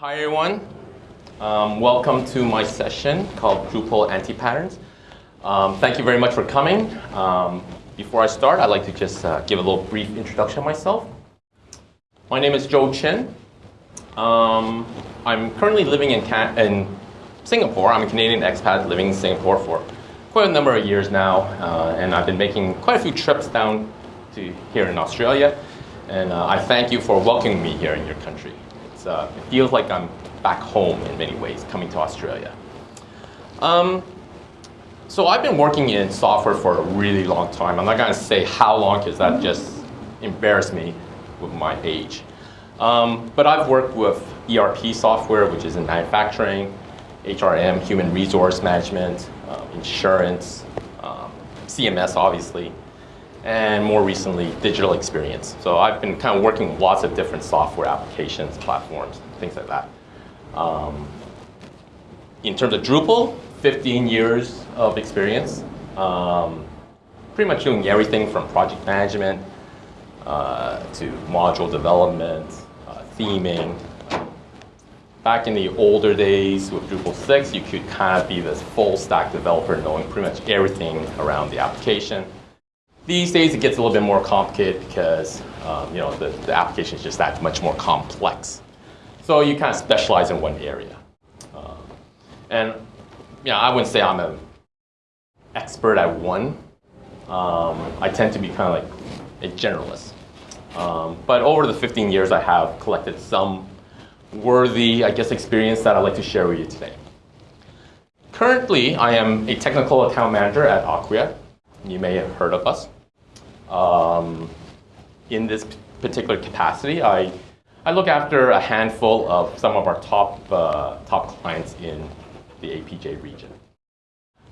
Hi everyone. Um, welcome to my session called Drupal Anti-Patterns. Um, thank you very much for coming. Um, before I start, I'd like to just uh, give a little brief introduction of myself. My name is Joe Chen. Um, I'm currently living in, in Singapore. I'm a Canadian expat living in Singapore for quite a number of years now, uh, and I've been making quite a few trips down to here in Australia. And uh, I thank you for welcoming me here in your country. Uh, it feels like I'm back home in many ways, coming to Australia. Um, so I've been working in software for a really long time. I'm not going to say how long because that just embarrassed me with my age. Um, but I've worked with ERP software, which is in manufacturing, HRM, human resource management, uh, insurance, um, CMS obviously, and more recently, digital experience. So I've been kind of working with lots of different software applications, platforms, things like that. Um, in terms of Drupal, 15 years of experience. Um, pretty much doing everything from project management uh, to module development, uh, theming. Back in the older days with Drupal 6, you could kind of be this full stack developer knowing pretty much everything around the application. These days it gets a little bit more complicated because um, you know, the, the application is just that much more complex. So you kind of specialize in one area. Uh, and you know, I wouldn't say I'm an expert at one. Um, I tend to be kind of like a generalist. Um, but over the 15 years, I have collected some worthy, I guess, experience that I'd like to share with you today. Currently, I am a technical account manager at Acquia. You may have heard of us. Um, in this particular capacity, I, I look after a handful of some of our top, uh, top clients in the APJ region.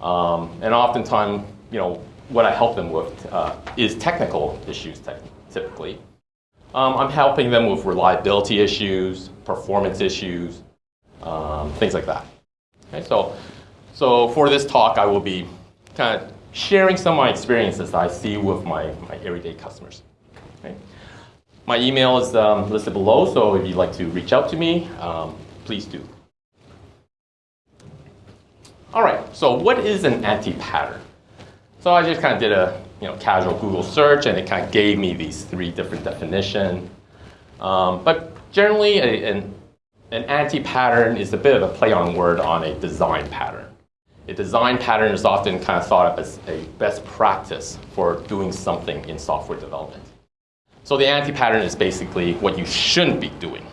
Um, and oftentimes, you know, what I help them with uh, is technical issues typically. Um, I'm helping them with reliability issues, performance issues, um, things like that. Okay, so, so for this talk, I will be kind of sharing some of my experiences I see with my, my everyday customers. Okay? My email is um, listed below, so if you'd like to reach out to me, um, please do. All right, so what is an anti-pattern? So I just kind of did a you know, casual Google search, and it kind of gave me these three different definitions. Um, but generally, a, an, an anti-pattern is a bit of a play on word on a design pattern. A design pattern is often kind of thought of as a best practice for doing something in software development. So the anti-pattern is basically what you shouldn't be doing.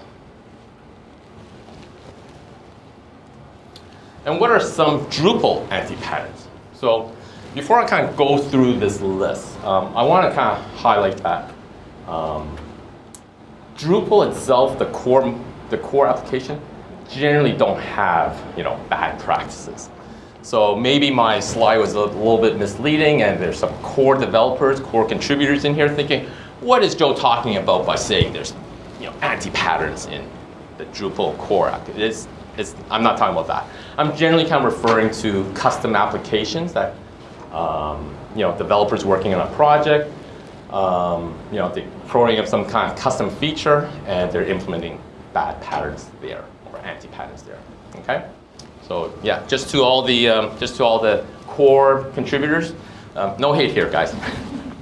And what are some Drupal anti-patterns? So before I kind of go through this list, um, I want to kind of highlight that um, Drupal itself, the core, the core application, generally don't have you know, bad practices. So maybe my slide was a little bit misleading and there's some core developers, core contributors in here thinking, what is Joe talking about by saying there's you know, anti-patterns in the Drupal core? It's, it's, I'm not talking about that. I'm generally kind of referring to custom applications that um, you know, developers working on a project, um, you know, they're throwing up some kind of custom feature and they're implementing bad patterns there or anti-patterns there, okay? So yeah, just to all the um, just to all the core contributors, um, no hate here, guys.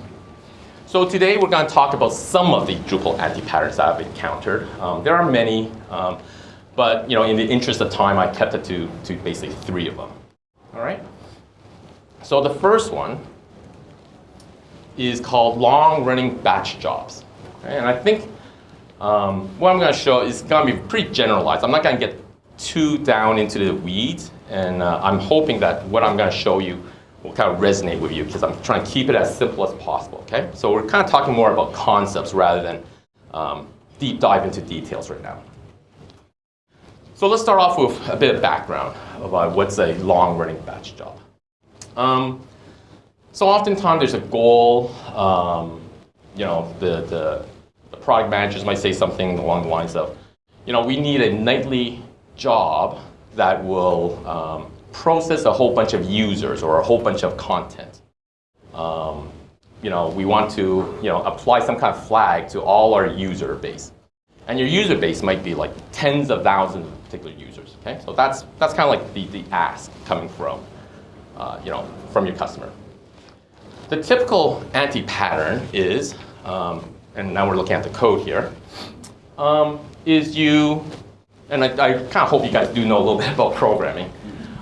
so today we're going to talk about some of the Drupal anti-patterns that I've encountered. Um, there are many, um, but you know, in the interest of time, I kept it to to basically three of them. All right. So the first one is called long-running batch jobs, okay? and I think um, what I'm going to show is going to be pretty generalized. I'm not going to get too down into the weeds, and uh, I'm hoping that what I'm going to show you will kind of resonate with you because I'm trying to keep it as simple as possible, okay? So we're kind of talking more about concepts rather than um, deep dive into details right now. So let's start off with a bit of background about what's a long-running batch job. Um, so oftentimes there's a goal, um, you know, the, the, the product managers might say something along the lines of, you know, we need a nightly job that will um, process a whole bunch of users or a whole bunch of content. Um, you know, we want to you know, apply some kind of flag to all our user base. And your user base might be like tens of thousands of particular users. Okay, so that's that's kind of like the, the ask coming from uh, you know from your customer. The typical anti-pattern is, um, and now we're looking at the code here, um, is you, and I, I kind of hope you guys do know a little bit about programming,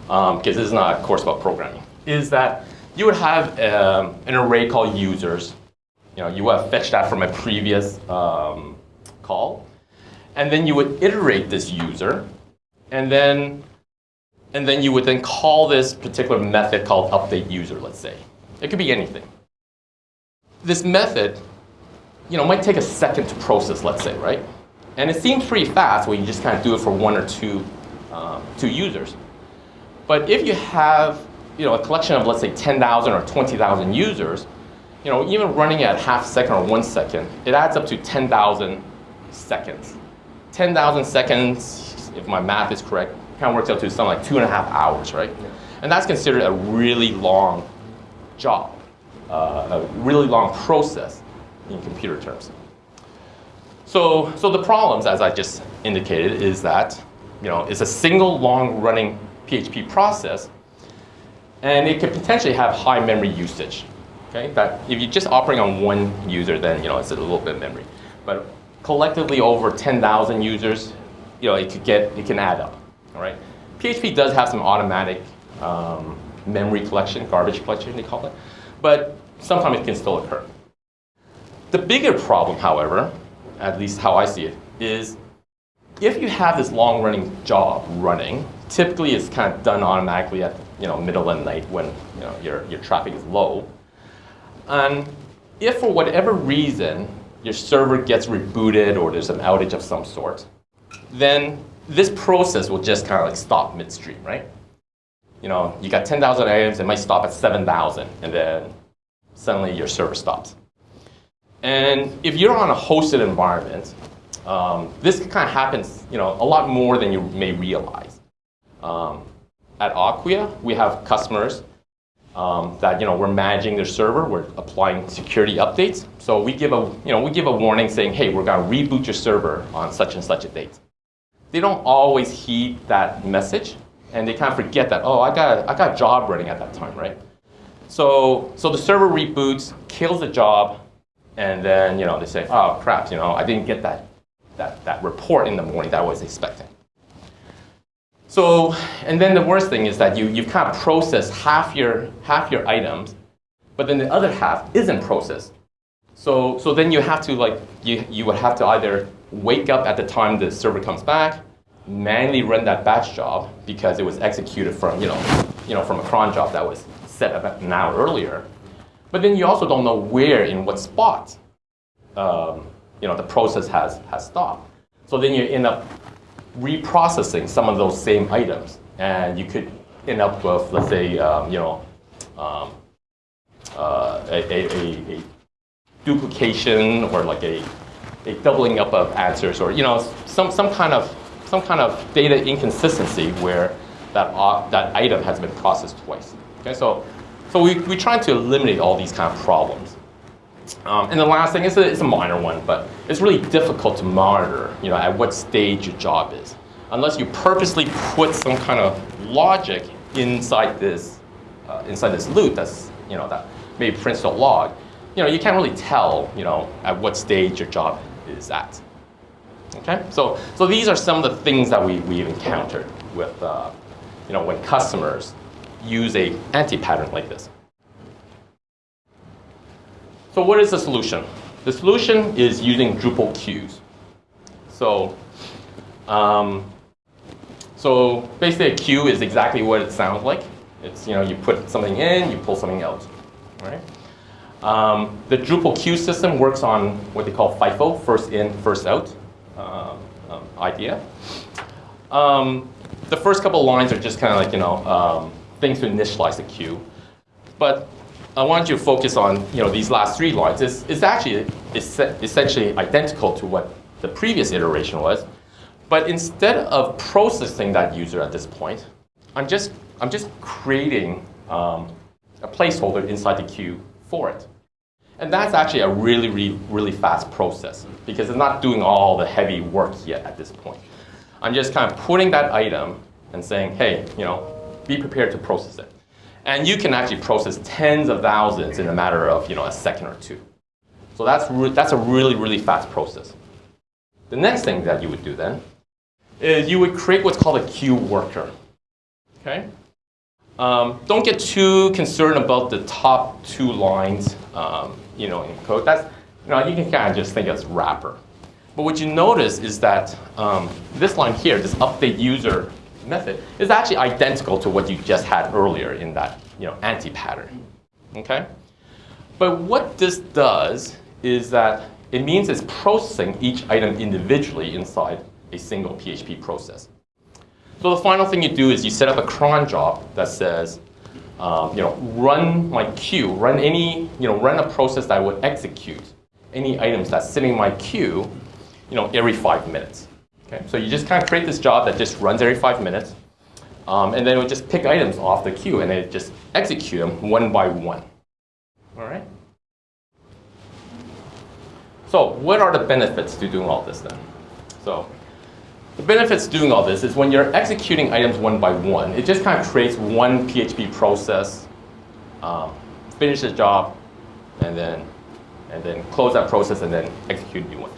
because um, this is not a course about programming, is that you would have um, an array called users. You know, you would have fetched that from a previous um, call, and then you would iterate this user, and then, and then you would then call this particular method called update user, let's say. It could be anything. This method, you know, might take a second to process, let's say, right? And it seems pretty fast when you just kind of do it for one or two, um, two users. But if you have, you know, a collection of, let's say, 10,000 or 20,000 users, you know, even running at half second or one second, it adds up to 10,000 seconds. 10,000 seconds, if my math is correct, kind of works out to something like two and a half hours, right? And that's considered a really long job, uh, a really long process in computer terms. So, so the problems, as I just indicated, is that you know, it's a single long running PHP process, and it could potentially have high memory usage. Okay, that if you're just operating on one user, then you know it's a little bit of memory. But collectively over 10,000 users, you know, it could get, it can add up. All right. PHP does have some automatic um, memory collection, garbage collection, they call it. But sometimes it can still occur. The bigger problem, however, at least how I see it, is if you have this long-running job running, typically it's kind of done automatically at you know middle of the night when you know your your traffic is low. And if for whatever reason your server gets rebooted or there's an outage of some sort, then this process will just kind of like stop midstream, right? you know, you got 10,000 items, it might stop at 7,000, and then suddenly your server stops. And if you're on a hosted environment, um, this kind of happens, you know, a lot more than you may realize. Um, at Acquia, we have customers um, that, you know, we're managing their server, we're applying security updates. So we give a, you know, we give a warning saying, hey, we're going to reboot your server on such and such a date. They don't always heed that message and they kind of forget that, oh, I got, I got a job running at that time, right? So, so the server reboots, kills the job, and then you know, they say, oh, crap, you know, I didn't get that, that, that report in the morning that I was expecting. So, and then the worst thing is that you, you've kind of processed half your, half your items, but then the other half isn't processed. So, so then you have to like, you, you would have to either wake up at the time the server comes back, manually run that batch job because it was executed from, you know, you know, from a cron job that was set about an hour earlier. But then you also don't know where, in what spot, um, you know, the process has, has stopped. So then you end up reprocessing some of those same items. And you could end up with, let's say, um, you know, um, uh, a, a, a, duplication or like a, a doubling up of answers or, you know, some, some kind of some kind of data inconsistency where that, uh, that item has been processed twice. Okay, so, so we, we're trying to eliminate all these kind of problems. Um, and the last thing is a, it's a minor one, but it's really difficult to monitor you know, at what stage your job is. Unless you purposely put some kind of logic inside this, uh, inside this loop that's, you know, that maybe prints a log, you know, you can't really tell you know, at what stage your job is at. Okay, so, so these are some of the things that we, we've encountered with, uh, you know, when customers use a anti-pattern like this. So what is the solution? The solution is using Drupal queues. So, um, so basically a queue is exactly what it sounds like. It's, you know, you put something in, you pull something out, right? Um, the Drupal queue system works on what they call FIFO, first in, first out uh, um, idea. Um, the first couple lines are just kind of like, you know, um, things to initialize the queue. But I want you to focus on, you know, these last three lines. It's, it's actually it's essentially identical to what the previous iteration was. But instead of processing that user at this point, I'm just, I'm just creating um, a placeholder inside the queue for it. And that's actually a really, really, really fast process because it's not doing all the heavy work yet at this point. I'm just kind of putting that item and saying, hey, you know, be prepared to process it. And you can actually process tens of thousands in a matter of you know, a second or two. So that's, that's a really, really fast process. The next thing that you would do then is you would create what's called a queue worker. Okay? Um, don't get too concerned about the top two lines um, you know, in code. That's, you know, you can kind of just think as wrapper. But what you notice is that um, this line here, this update user method, is actually identical to what you just had earlier in that you know, anti-pattern. Okay? But what this does is that it means it's processing each item individually inside a single PHP process. So the final thing you do is you set up a cron job that says, um, you know, run my queue, run any, you know, run a process that would execute any items that's sitting in my queue, you know, every five minutes. Okay, so you just kind of create this job that just runs every five minutes, um, and then it would just pick items off the queue and then just execute them one by one. All right. So what are the benefits to doing all this then? So the benefits doing all this is when you're executing items one by one, it just kind of creates one PHP process, um, finish the job, and then, and then close that process and then execute a new one.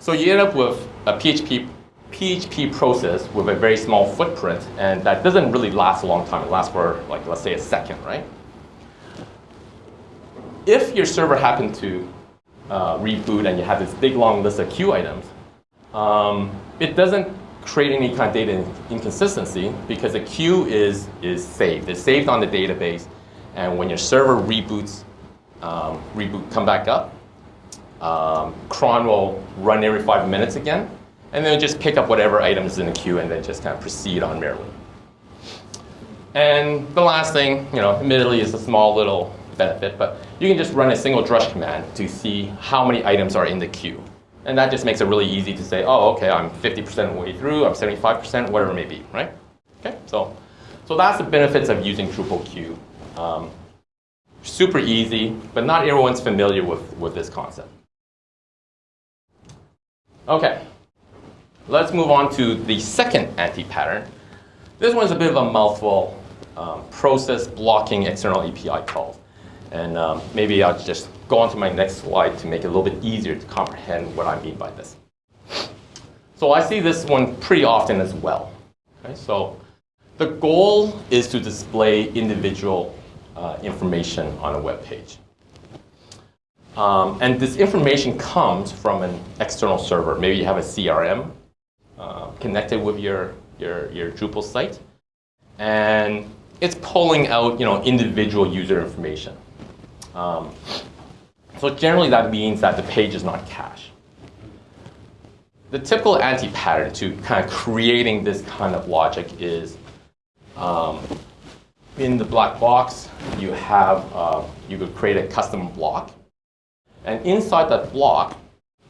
So you end up with a PHP, PHP process with a very small footprint, and that doesn't really last a long time. It lasts for, like, let's say a second, right? If your server happened to uh, reboot and you have this big long list of queue items, um, it doesn't create any kind of data inconsistency because the queue is, is saved. It's saved on the database, and when your server reboots, um, reboot, come back up, um, cron will run every five minutes again, and then just pick up whatever items in the queue and then just kind of proceed on merrily. And the last thing, you know, admittedly is a small little benefit, but you can just run a single drush command to see how many items are in the queue. And that just makes it really easy to say, oh, okay, I'm 50% of the way through, I'm 75%, whatever it may be, right? Okay, so, so that's the benefits of using Drupal queue. Um, super easy, but not everyone's familiar with, with this concept. Okay, let's move on to the second anti-pattern. This one's a bit of a mouthful, um, process blocking external API calls. And um, maybe I'll just go on to my next slide to make it a little bit easier to comprehend what I mean by this. So I see this one pretty often as well. Okay, so the goal is to display individual uh, information on a web page. Um, and this information comes from an external server. Maybe you have a CRM uh, connected with your, your, your Drupal site. And it's pulling out you know, individual user information. Um, so generally that means that the page is not cached. The typical anti-pattern to kind of creating this kind of logic is um, in the black box, you have, uh, you could create a custom block and inside that block,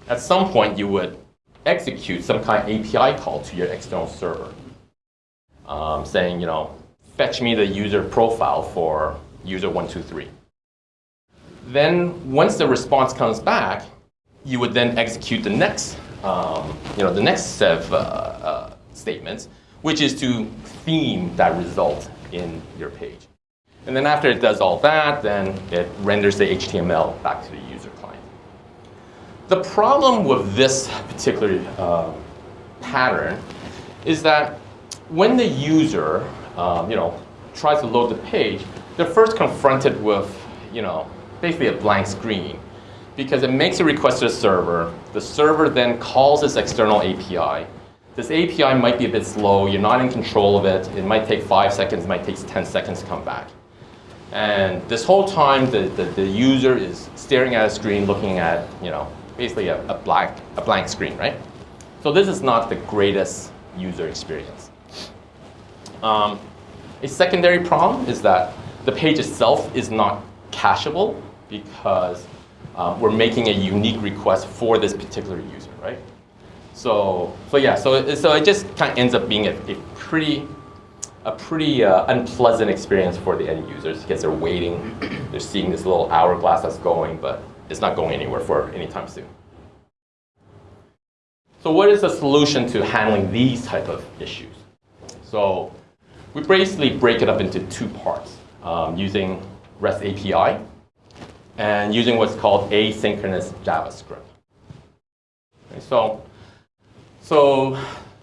at some point you would execute some kind of API call to your external server. Um, saying, you know, fetch me the user profile for user 123. Then once the response comes back, you would then execute the next, um, you know, the next set of uh, uh, statements, which is to theme that result in your page. And then after it does all that, then it renders the HTML back to the user. The problem with this particular uh, pattern is that when the user um, you know, tries to load the page, they're first confronted with you know, basically a blank screen because it makes a request to the server. The server then calls this external API. This API might be a bit slow. You're not in control of it. It might take five seconds. It might take 10 seconds to come back. And this whole time, the, the, the user is staring at a screen, looking at, you know, basically a, a, blank, a blank screen, right? So this is not the greatest user experience. Um, a secondary problem is that the page itself is not cacheable because um, we're making a unique request for this particular user, right? So, so yeah, so it, so it just kind of ends up being a, a pretty, a pretty uh, unpleasant experience for the end users because they're waiting, they're seeing this little hourglass that's going, but it's not going anywhere for any time soon. So what is the solution to handling these type of issues? So we basically break it up into two parts um, using REST API and using what's called asynchronous JavaScript. Okay, so, so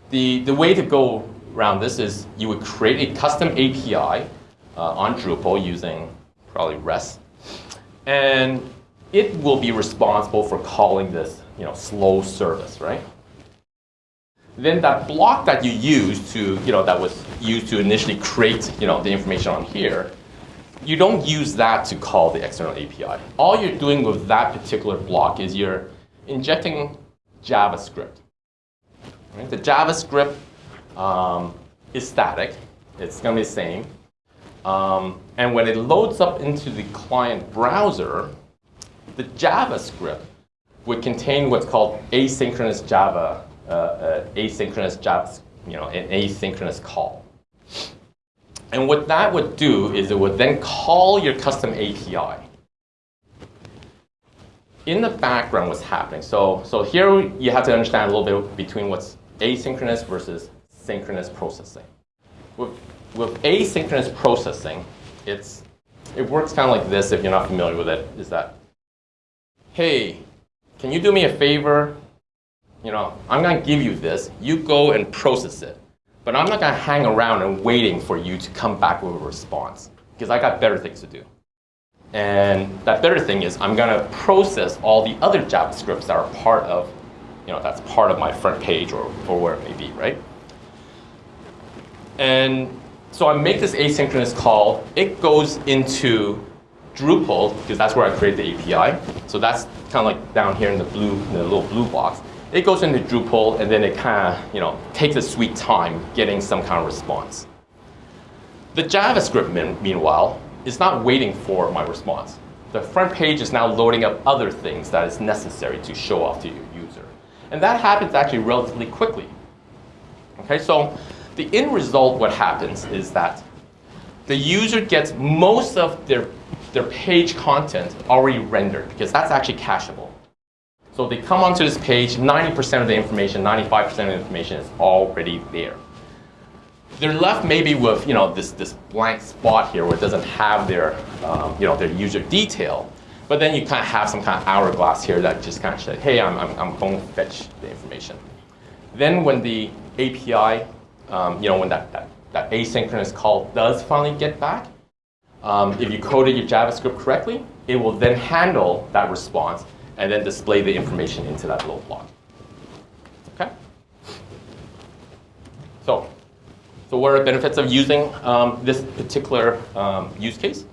the, the way to go around this is you would create a custom API uh, on Drupal using probably REST, and it will be responsible for calling this you know, slow service, right? Then that block that you use to, you know, that was used to initially create, you know, the information on here, you don't use that to call the external API. All you're doing with that particular block is you're injecting JavaScript. Right? The JavaScript um, is static. It's going to be the same. Um, and when it loads up into the client browser, the JavaScript would contain what's called asynchronous Java uh, uh, asynchronous Java, you know, an asynchronous call. And what that would do is it would then call your custom API. In the background, what's happening? So, so here you have to understand a little bit between what's asynchronous versus synchronous processing. With, with asynchronous processing, it's, it works kind of like this if you're not familiar with it, is that, hey, can you do me a favor? you know, I'm going to give you this. You go and process it. But I'm not going to hang around and waiting for you to come back with a response because I got better things to do. And that better thing is I'm going to process all the other JavaScripts that are part of, you know, that's part of my front page or, or where it may be, right? And so I make this asynchronous call. It goes into Drupal because that's where I create the API. So that's kind of like down here in the blue, in the little blue box it goes into Drupal and then it kind of, you know, takes a sweet time getting some kind of response. The JavaScript, meanwhile, is not waiting for my response. The front page is now loading up other things that is necessary to show off to your user. And that happens actually relatively quickly. Okay, so the end result, what happens is that the user gets most of their, their page content already rendered because that's actually cacheable. So they come onto this page, 90% of the information, 95% of the information is already there. They're left maybe with you know, this, this blank spot here where it doesn't have their, um, you know, their user detail. But then you kind of have some kind of hourglass here that just kind of says, hey, I'm, I'm, I'm going to fetch the information. Then when the API, um, you know, when that, that, that asynchronous call does finally get back, um, if you coded your JavaScript correctly, it will then handle that response and then display the information into that little block. Okay? So, so what are the benefits of using um, this particular um, use case?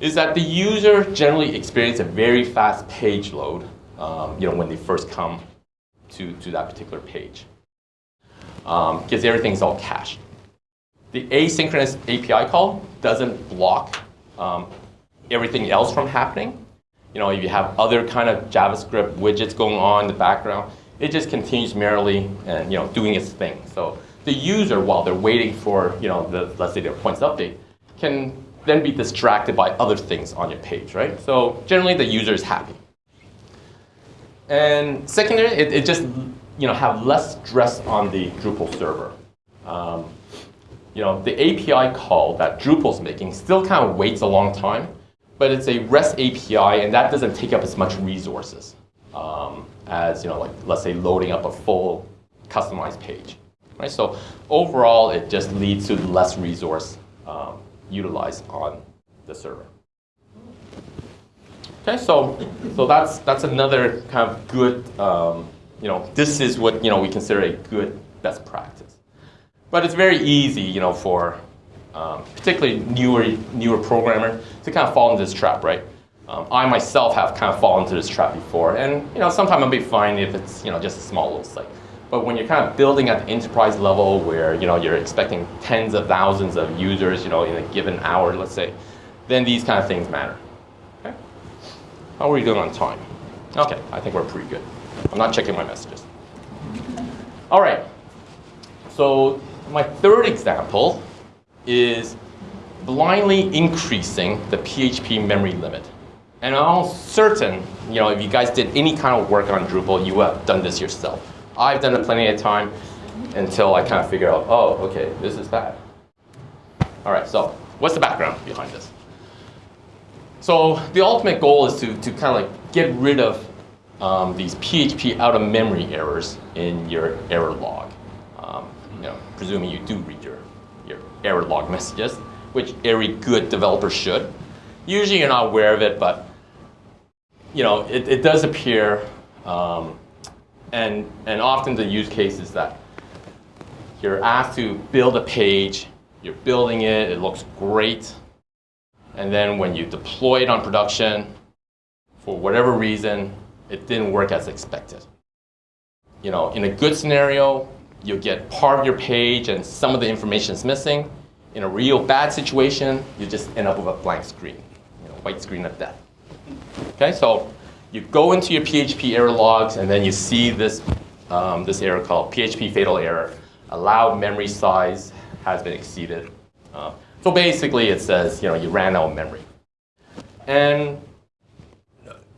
Is that the user generally experience a very fast page load um, you know, when they first come to, to that particular page. Because um, everything's all cached. The asynchronous API call doesn't block um, everything else from happening you know, if you have other kind of JavaScript widgets going on in the background, it just continues merrily and you know doing its thing. So the user, while they're waiting for you know the let's say their points update, can then be distracted by other things on your page, right? So generally the user is happy. And secondly, it, it just you know have less stress on the Drupal server. Um, you know, the API call that Drupal's making still kind of waits a long time but it's a REST API, and that doesn't take up as much resources um, as, you know, like, let's say loading up a full customized page. Right? So overall, it just leads to less resource um, utilized on the server. Okay, so, so that's, that's another kind of good, um, you know, this is what, you know, we consider a good best practice. But it's very easy, you know, for um, particularly newer, newer programmer, to kind of fall into this trap, right? Um, I myself have kind of fallen into this trap before, and you know, sometimes I'll be fine if it's you know just a small little site. But when you're kind of building at the enterprise level, where you know you're expecting tens of thousands of users, you know, in a given hour, let's say, then these kind of things matter. Okay. How are we doing on time? Okay, I think we're pretty good. I'm not checking my messages. All right. So my third example is blindly increasing the PHP memory limit. And I'm certain, you know, if you guys did any kind of work on Drupal, you have done this yourself. I've done it plenty of time until I kind of figure out, oh, okay, this is bad. All right, so what's the background behind this? So the ultimate goal is to, to kind of like get rid of um, these PHP out of memory errors in your error log. Um, presuming you do read your, your error log messages, which every good developer should. Usually you're not aware of it, but you know, it, it does appear, um, and, and often the use case is that you're asked to build a page, you're building it, it looks great, and then when you deploy it on production, for whatever reason, it didn't work as expected. You know, in a good scenario, you'll get part of your page and some of the information is missing. In a real bad situation, you just end up with a blank screen, you know, white screen of death. Okay, so you go into your PHP error logs and then you see this, um, this error called PHP fatal error. Allowed memory size has been exceeded. Uh, so basically it says, you know, you ran out of memory. And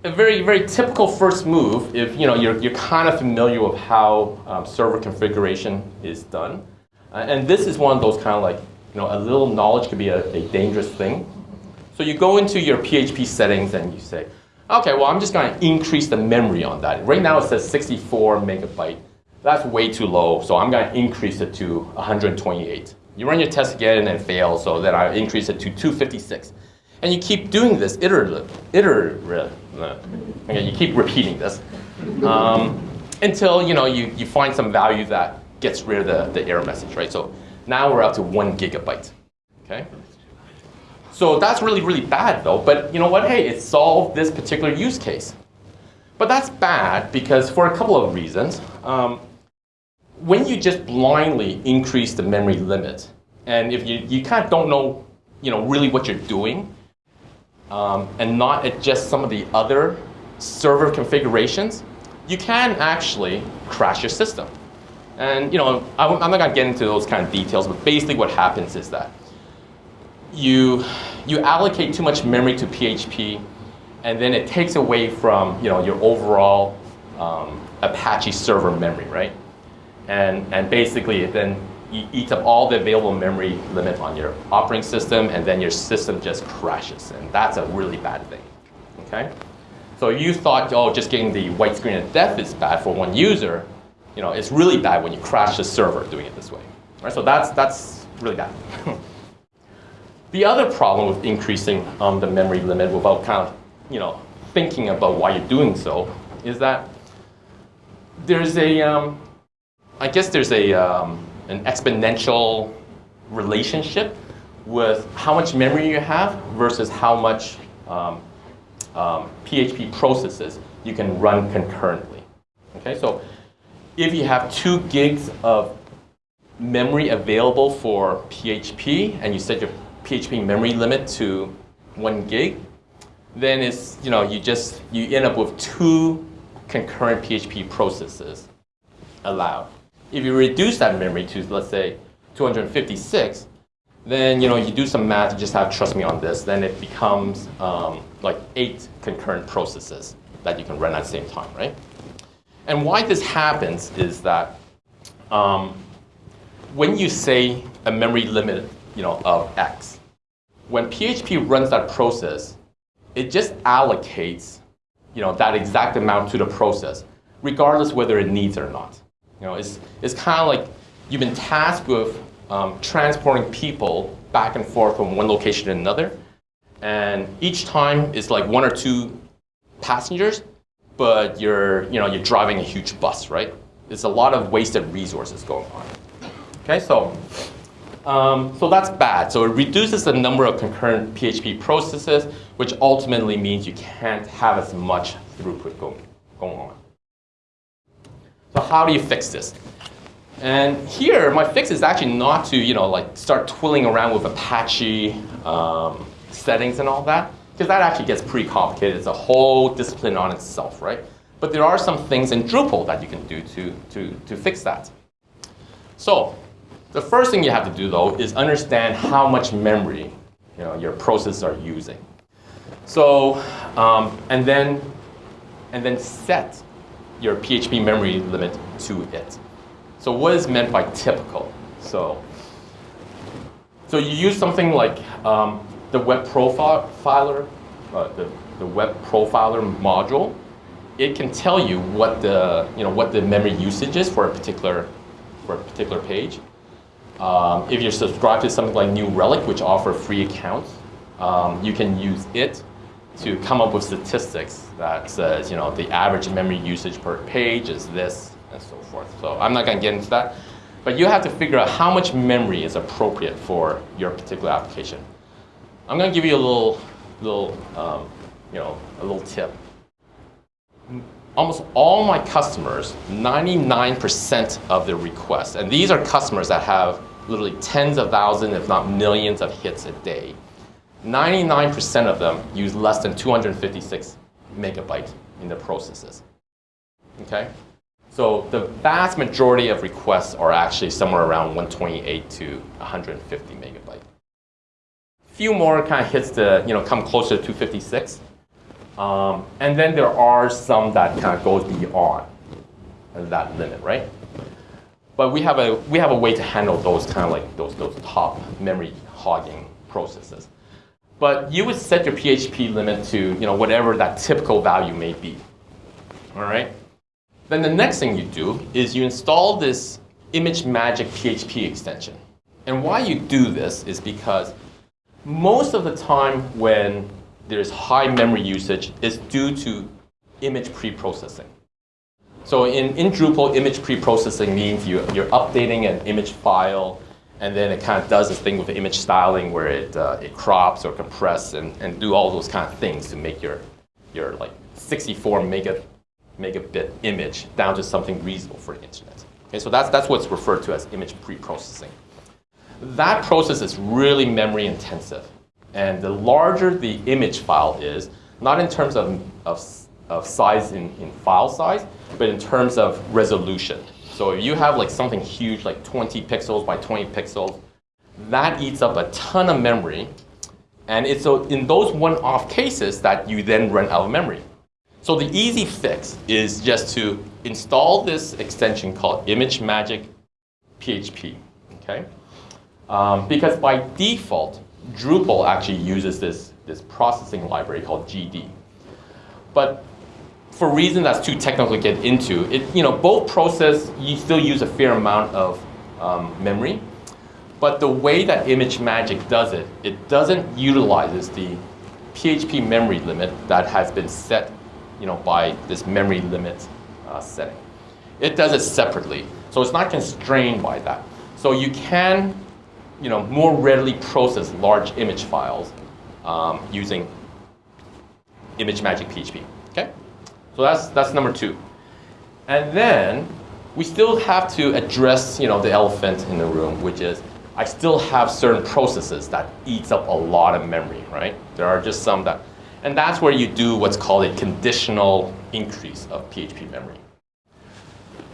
a very, very typical first move, if you know, you're, you're kind of familiar with how um, server configuration is done. Uh, and this is one of those kind of like, you know, a little knowledge could be a, a dangerous thing. So you go into your PHP settings and you say, okay, well, I'm just going to increase the memory on that. Right now it says 64 megabyte. That's way too low, so I'm going to increase it to 128. You run your test again and it fails, so then I increase it to 256. And you keep doing this iterative, iterative, okay, you keep repeating this um, until you know you, you find some value that gets rid of the, the error message, right? So now we're up to one gigabyte, okay? So that's really, really bad though, but you know what, hey, it solved this particular use case. But that's bad because for a couple of reasons. Um, when you just blindly increase the memory limit, and if you, you kind of don't know, you know, really what you're doing, um, and not adjust some of the other server configurations, you can actually crash your system. And you know, I'm not going to get into those kind of details, but basically what happens is that you, you allocate too much memory to PHP, and then it takes away from you know, your overall um, Apache server memory, right? And, and basically it then eats up all the available memory limit on your operating system, and then your system just crashes. And that's a really bad thing, okay? So you thought, oh, just getting the white screen of death is bad for one user. You know, it's really bad when you crash the server doing it this way. Right? So that's, that's really bad. the other problem with increasing um, the memory limit without kind of, you know, thinking about why you're doing so is that there's a, um, I guess there's a, um, an exponential relationship with how much memory you have versus how much um, um, PHP processes you can run concurrently. Okay, so if you have two gigs of memory available for PHP and you set your PHP memory limit to one gig, then it's, you know, you just, you end up with two concurrent PHP processes allowed. If you reduce that memory to, let's say, 256, then you know you do some math. You just have trust me on this. Then it becomes um, like eight concurrent processes that you can run at the same time, right? And why this happens is that um, when you say a memory limit, you know, of x, when PHP runs that process, it just allocates, you know, that exact amount to the process, regardless whether it needs or not. Know, it's, it's kind of like you've been tasked with um, transporting people back and forth from one location to another. And each time it's like one or two passengers, but you're, you know, you're driving a huge bus, right? It's a lot of wasted resources going on. Okay, so, um, so that's bad. So it reduces the number of concurrent PHP processes, which ultimately means you can't have as much throughput going, going on. So how do you fix this? And here, my fix is actually not to, you know, like start twiddling around with Apache um, settings and all that, because that actually gets pretty complicated. It's a whole discipline on itself, right? But there are some things in Drupal that you can do to, to, to fix that. So the first thing you have to do, though, is understand how much memory you know, your processes are using. So um, and then and then set your PHP memory limit to it. So what is meant by typical? So so you use something like um, the web profiler, uh, the, the web profiler module. It can tell you what the you know what the memory usage is for a particular for a particular page. Um, if you're subscribed to something like New Relic, which offer free accounts, um, you can use it to come up with statistics that says, you know, the average memory usage per page is this and so forth. So I'm not going to get into that. But you have to figure out how much memory is appropriate for your particular application. I'm going to give you a little, little, um, you know, a little tip. Almost all my customers, 99% of their requests, and these are customers that have literally tens of thousands, if not millions of hits a day. 99% of them use less than 256 megabytes in the processes. Okay? So the vast majority of requests are actually somewhere around 128 to 150 megabytes. Few more kind of hits the, you know, come closer to 256. Um, and then there are some that kind of goes beyond that limit, right? But we have a, we have a way to handle those kind of like those, those top memory hogging processes. But you would set your PHP limit to you know, whatever that typical value may be. All right? Then the next thing you do is you install this ImageMagick PHP extension. And why you do this is because most of the time when there's high memory usage is due to image pre-processing. So in, in Drupal, image pre-processing means you, you're updating an image file and then it kind of does this thing with image styling where it, uh, it crops or compresses and, and do all those kind of things to make your, your like 64 mega, megabit image down to something reasonable for the internet. Okay, so that's, that's what's referred to as image pre-processing. That process is really memory intensive. And the larger the image file is, not in terms of, of, of size in, in file size, but in terms of resolution. So if you have like something huge, like 20 pixels by 20 pixels, that eats up a ton of memory. And it's so in those one-off cases that you then run out of memory. So the easy fix is just to install this extension called ImageMagick PHP, okay? Um, because by default, Drupal actually uses this, this processing library called GD. But for reasons that's too technical to get into, it, you know, both process, you still use a fair amount of um, memory. But the way that ImageMagick does it, it doesn't utilize the PHP memory limit that has been set you know, by this memory limit uh, setting. It does it separately. So it's not constrained by that. So you can you know, more readily process large image files um, using ImageMagick PHP. So that's, that's number two. And then we still have to address you know, the elephant in the room, which is I still have certain processes that eats up a lot of memory, right? There are just some that, and that's where you do what's called a conditional increase of PHP memory.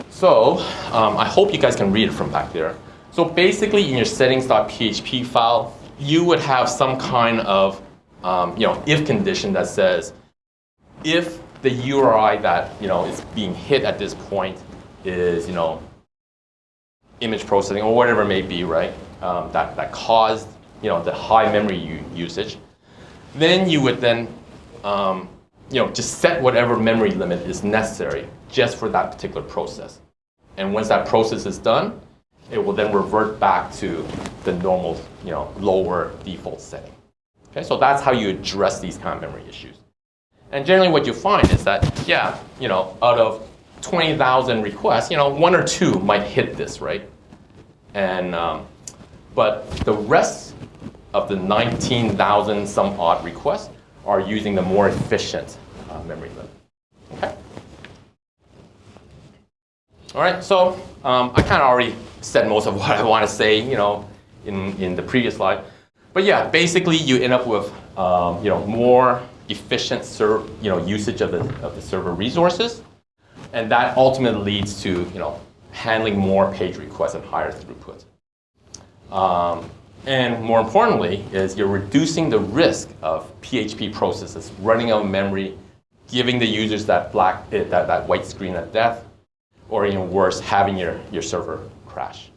So um, I hope you guys can read it from back there. So basically in your settings.php file, you would have some kind of um, you know, if condition that says if the URI that you know is being hit at this point is you know image processing or whatever it may be, right? Um, that that caused you know the high memory usage. Then you would then um, you know just set whatever memory limit is necessary just for that particular process. And once that process is done, it will then revert back to the normal you know lower default setting. Okay, so that's how you address these kind of memory issues. And generally what you find is that, yeah, you know, out of 20,000 requests, you know, one or two might hit this, right? And, um, but the rest of the 19,000 some odd requests are using the more efficient uh, memory limit. Okay? All right, so um, I kind of already said most of what I want to say, you know, in, in the previous slide. But yeah, basically you end up with, um, you know, more efficient you know, usage of the, of the server resources. And that ultimately leads to you know, handling more page requests and higher throughput. Um, And more importantly, is you're reducing the risk of PHP processes running out of memory, giving the users that black, eh, that, that white screen at death, or even worse, having your, your server crash.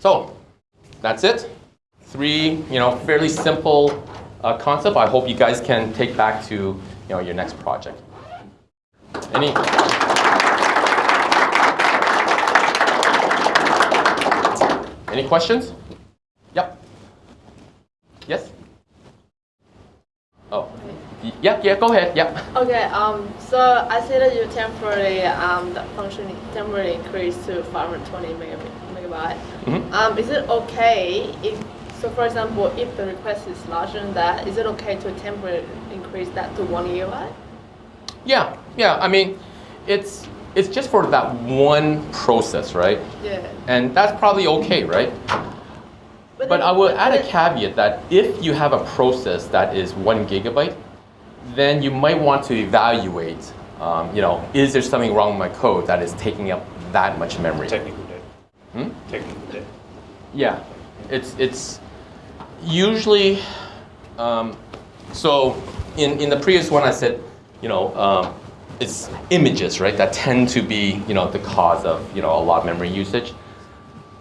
So that's it. Three, you know, fairly simple uh, concept. I hope you guys can take back to you know your next project. Any? Any questions? Yep. Yes. Oh. Yeah. Yeah. Go ahead. Yep. Okay, um, so I see that you temporarily, um, the function temporarily increased to 520 megabit, megabyte. Mhm. Um, is it okay if, so for example, if the request is larger than that, is it okay to temporarily increase that to one gigabyte? Yeah. Yeah. I mean, it's it's just for that one process, right? Yeah. And that's probably okay, right? But then- I will add a caveat that if you have a process that is one gigabyte, then you might want to evaluate, um, you know, is there something wrong with my code that is taking up that much memory? Technical debt. Hmm? Technical debt. Yeah, it's it's usually um, so. In in the previous one, I said, you know, um, it's images, right, that tend to be you know the cause of you know a lot of memory usage.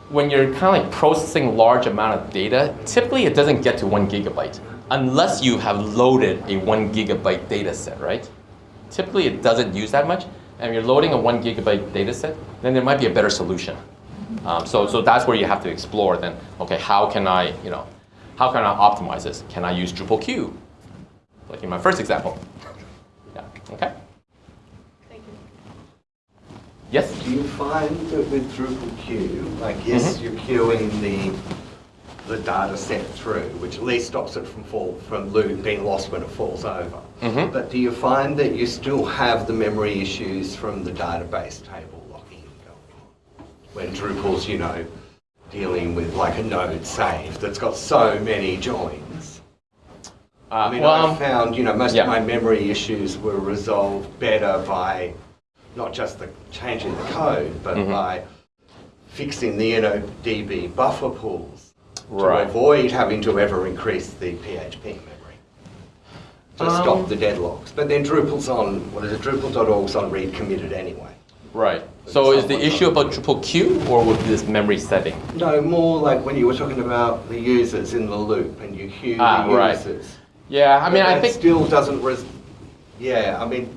When you're kind of like processing large amount of data, typically it doesn't get to one gigabyte unless you have loaded a one gigabyte data set, right? Typically it doesn't use that much. And if you're loading a one gigabyte data set, then there might be a better solution. Um, so, so that's where you have to explore then, okay, how can I, you know, how can I optimize this? Can I use Drupal queue? Like in my first example. Yeah, okay. Thank you. Yes? Do you find that with Drupal queue, like yes, Mhm. you're queuing the the data set through, which at least stops it from fall from lo- being lost when it falls over. Mhm. But do you find that you still have the memory issues from the database table locking going on? When Drupal's, you know, dealing with like a node save that's got so many joins. I mean, well, I found, you know, most yeah. of my memory issues were resolved better by not just the changing the code, but Mhm. by fixing the you know DB buffer pools Right. to avoid having to ever increase the PHP memory to Um, stop the deadlocks. But then Drupal's on what is it? Drupal.org's on read committed anyway. Right. So is the issue about Drupal queue or with this memory setting? No, more like when you were talking about the users in the loop and you queue Ah, the right. users. Yeah, I mean, I that think still doesn't. Res- yeah, I mean,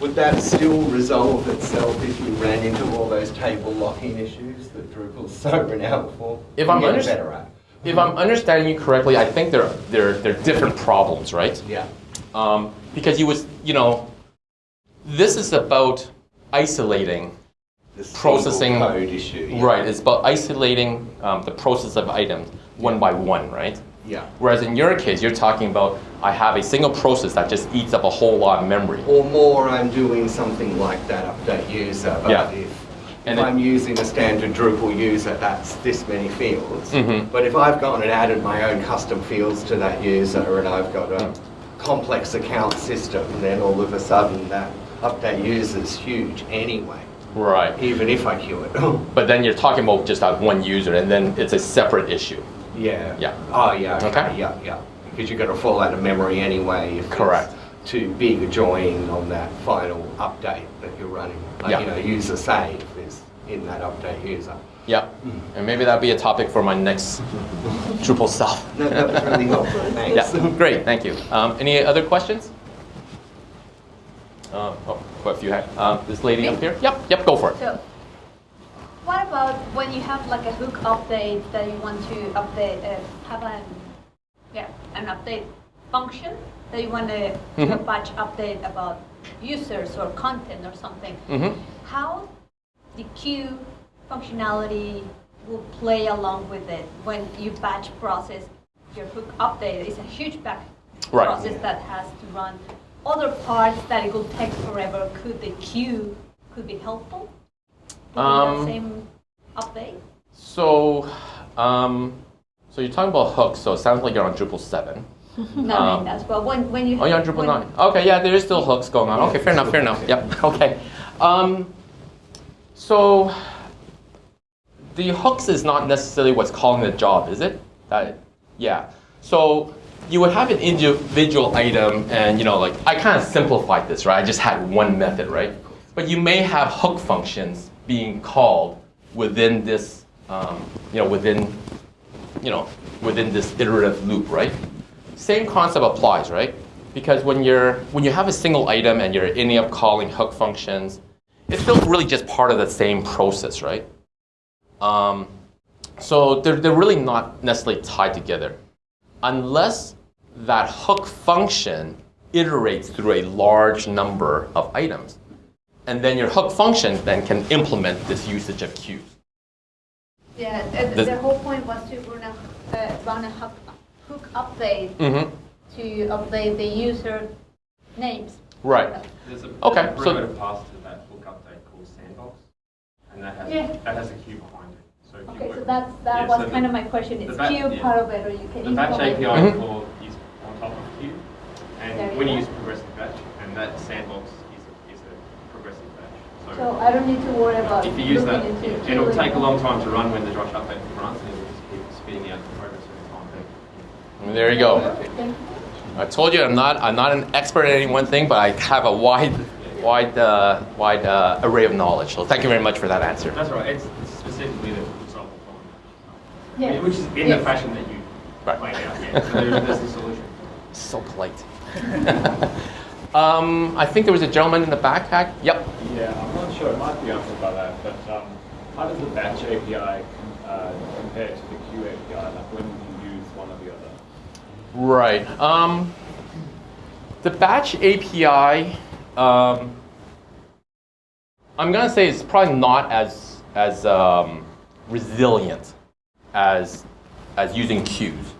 would that still resolve itself if you ran into all those table locking issues that Drupal's so renowned for? If I'm better at. if I'm understanding you correctly, I think they're they're they're different problems, right? Yeah. um, because you was you know this is about isolating The Processing- code issue. Yeah. right it's about isolating um, the process of items one by one right Yeah. whereas in your case you're talking about i have a single process that just eats up a whole lot of memory Or more, I'm doing something like that update user. But Yeah. if, And if I'm using a standard Drupal user, that's this many fields. Mhm. But if I've gone and added my own custom fields to that user and I've got a complex account system, then all of a sudden that update user is huge anyway, right even if I queue it. but then you're talking about just that one user and then it's a separate issue yeah. Yeah. Oh, yeah. Okay. Okay. Yeah, yeah. Because you're going to fall out of memory anyway. If it's Correct. Too big a join on that final update that you're running. Like, Yeah. you know, user save is in that update user. yeah and maybe that'll be a topic for my next drupal stuff No, that was really helpful. Thanks. yeah great thank you um, any other questions um, oh, quite a few. Um, this lady up here. Yep, yep. Go for it. So, what about when you have like a hook update that you want to update, uh, have an, yeah, an update function that you want to do a Mhm. batch update about users or content or something? hmm How the queue functionality will play along with it when you batch process your hook update? It's a huge batch Right. process that has to run. Other parts that it will take forever. Could the queue could be helpful? Um, same update. So, um, so you're talking about hooks. So it sounds like you're on Drupal seven. No, um, that's well when when you Oh, you're on Drupal nine. Okay, yeah, there is still hooks going on. Okay, fair enough. Fair enough. Yep. Okay. Um, so the hooks is not necessarily what's calling the job, is it? That, yeah. So you would have an individual item, and you know, like I kind of simplified this, right? I just had one method, right? But you may have hook functions being called within this, um, you know, within, you know, within this iterative loop, right? Same concept applies, right? Because when you're when you have a single item and you're ending up calling hook functions, it's still really just part of the same process, right? Um, so they're, they're really not necessarily tied together. Unless that hook function iterates through a large number of items. And then your hook function then can implement this usage of queues. Yeah, uh, The- the whole point was to run a, uh, run a hook, hook update Mm-hmm. to update the user names. Right. There's a Okay, there's a so- primitive pass to that hook update called Sandbox, and that has Yeah. that has a queue behind it. So Okay, work- so that's, yeah, that was so the- kind of my question, the is ba- queue yeah. part of it, or you can The batch implement? API Mhm. call is on top of queue, There and you when you use progressive batch, and that Sandbox is a, is a progressive batch. So I don't need to worry about if you use that, looking it'll queuing. take a long time to run when the Josh update runs, and it'll just keep spitting out the progress every time. But, There you go. I told you I'm not I'm not an expert at any one thing, but I have a wide wide uh, wide uh, array of knowledge. So thank you very much for that answer. That's right. It's it's specifically the solve the problem. Yeah. Which is in Yes. the fashion that you Right. laid out. Yeah. So there's, there's the solution. So polite. um, I think there was a gentleman in the backpack. Yep. Yeah, I'm not sure. It might be answered by that, but um, how does the batch API uh, compare to the queue API? Like when do you use one or the other? Right. Um, the batch API, um, I'm gonna say it's probably not as as um, resilient as as using queues.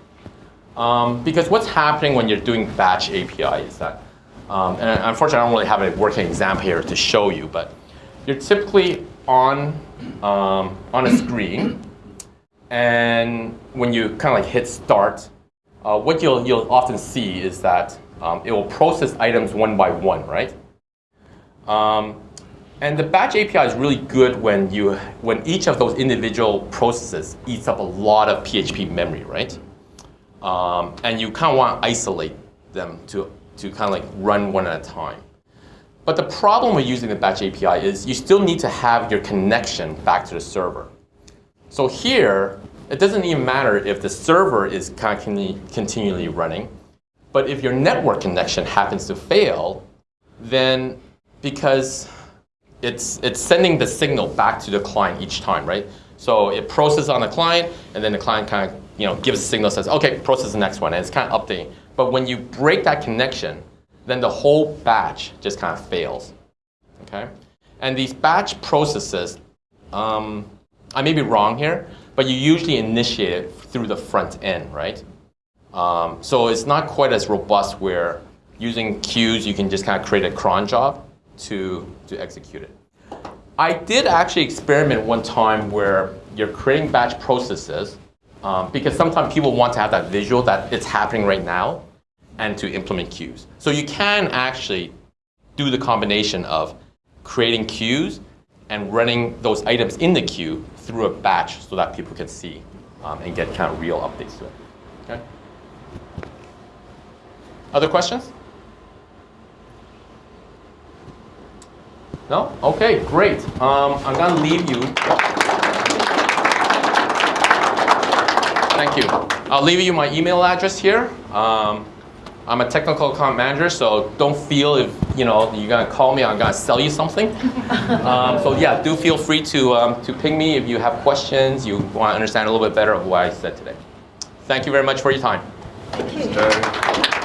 Um, because what's happening when you're doing batch API is that, um, and unfortunately I don't really have a working example here to show you, but you're typically on um, on a screen, and when you kind of like hit start, uh, what you'll, you'll often see is that um, it will process items one by one, right? Um, and the batch API is really good when, you, when each of those individual processes eats up a lot of PHP memory, right? Um, and you kind of want to isolate them to, to kind of like run one at a time. But the problem with using the batch API is you still need to have your connection back to the server. So here, it doesn't even matter if the server is kind of con- continually running, but if your network connection happens to fail, then because it's, it's sending the signal back to the client each time, right? So it processes on the client, and then the client kind of you know, gives a signal, says, okay, process the next one, and it's kind of updating. But when you break that connection, then the whole batch just kind of fails, okay? And these batch processes, um, I may be wrong here, but you usually initiate it through the front end, right? Um, so it's not quite as robust where using queues, you can just kind of create a cron job to, to execute it. I did actually experiment one time where you're creating batch processes um, because sometimes people want to have that visual that it's happening right now and to implement queues. So you can actually do the combination of creating queues and running those items in the queue through a batch so that people can see um, and get kind of real updates to it. Okay? Other questions? No? Okay, great. Um, I'm going to leave you. Thank you. I'll leave you my email address here. Um, I'm a technical account manager, so don't feel if you know you're gonna call me, I'm gonna sell you something. um, so yeah, do feel free to um, to ping me if you have questions, you want to understand a little bit better of what I said today. Thank you very much for your time. Thank you. So,